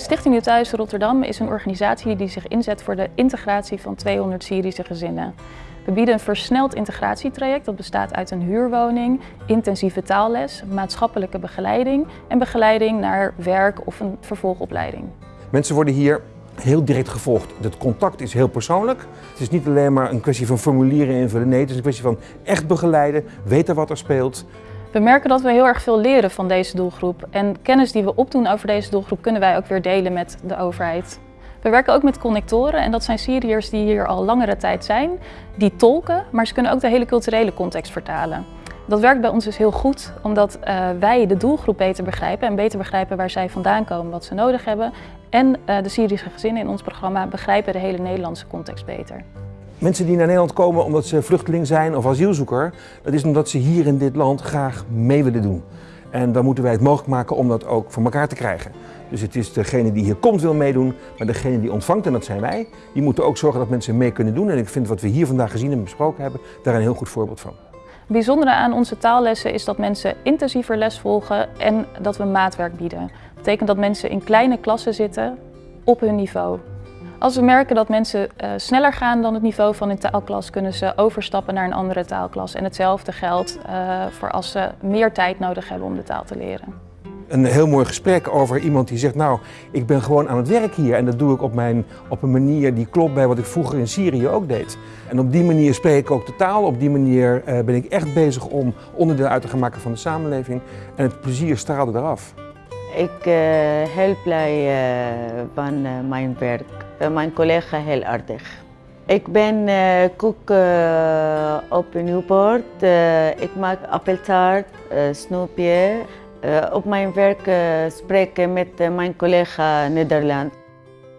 Stichting Nieuw Thuis Rotterdam is een organisatie die zich inzet voor de integratie van 200 Syrische gezinnen. We bieden een versneld integratietraject dat bestaat uit een huurwoning, intensieve taalles, maatschappelijke begeleiding en begeleiding naar werk of een vervolgopleiding. Mensen worden hier heel direct gevolgd. Het contact is heel persoonlijk. Het is niet alleen maar een kwestie van formulieren invullen. Nee, het is een kwestie van echt begeleiden, weten wat er speelt. We merken dat we heel erg veel leren van deze doelgroep. En kennis die we opdoen over deze doelgroep kunnen wij ook weer delen met de overheid. We werken ook met connectoren en dat zijn Syriërs die hier al langere tijd zijn. Die tolken, maar ze kunnen ook de hele culturele context vertalen. Dat werkt bij ons dus heel goed, omdat uh, wij de doelgroep beter begrijpen en beter begrijpen waar zij vandaan komen, wat ze nodig hebben. En uh, de Syrische gezinnen in ons programma begrijpen de hele Nederlandse context beter. Mensen die naar Nederland komen omdat ze vluchteling zijn of asielzoeker, dat is omdat ze hier in dit land graag mee willen doen. En dan moeten wij het mogelijk maken om dat ook voor elkaar te krijgen. Dus het is degene die hier komt wil meedoen, maar degene die ontvangt, en dat zijn wij, die moeten ook zorgen dat mensen mee kunnen doen. En ik vind wat we hier vandaag gezien en besproken hebben, daar een heel goed voorbeeld van. Het bijzondere aan onze taallessen is dat mensen intensiever les volgen en dat we maatwerk bieden. Dat betekent dat mensen in kleine klassen zitten op hun niveau. Als we merken dat mensen uh, sneller gaan dan het niveau van een taalklas, kunnen ze overstappen naar een andere taalklas. En hetzelfde geldt uh, voor als ze meer tijd nodig hebben om de taal te leren. Een heel mooi gesprek over iemand die zegt, nou, ik ben gewoon aan het werk hier en dat doe ik op, mijn, op een manier die klopt bij wat ik vroeger in Syrië ook deed. En op die manier spreek ik ook de taal, op die manier uh, ben ik echt bezig om onderdeel uit te gaan maken van de samenleving en het plezier straalde eraf. Ik uh, heel blij uh, van mijn werk. mijn collega heel aardig. Ik ben uh, op Newport. Ik maak appeltaart, snoepje. op mijn werk spreek ik met mijn collega Nederland.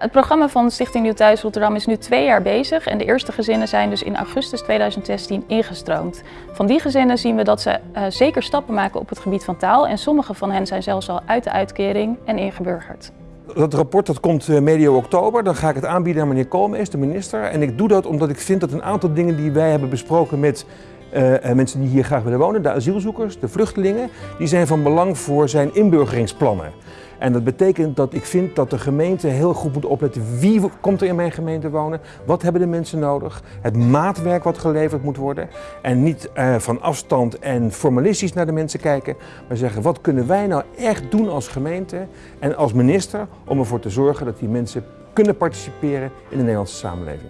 Het programma van Stichting Nieuw Thuis Rotterdam is nu twee jaar bezig en de eerste gezinnen zijn dus in augustus 2016 ingestroomd. Van die gezinnen zien we dat ze uh, zeker stappen maken op het gebied van taal en sommige van hen zijn zelfs al uit de uitkering en ingeburgerd. Dat rapport dat komt medio oktober, dan ga ik het aanbieden aan meneer Koolmees, de minister. En ik doe dat omdat ik vind dat een aantal dingen die wij hebben besproken met uh, mensen die hier graag willen wonen, de asielzoekers, de vluchtelingen, die zijn van belang voor zijn inburgeringsplannen. En dat betekent dat ik vind dat de gemeente heel goed moet opletten wie komt er in mijn gemeente wonen, wat hebben de mensen nodig, het maatwerk wat geleverd moet worden. En niet uh, van afstand en formalistisch naar de mensen kijken, maar zeggen wat kunnen wij nou echt doen als gemeente en als minister om ervoor te zorgen dat die mensen kunnen participeren in de Nederlandse samenleving.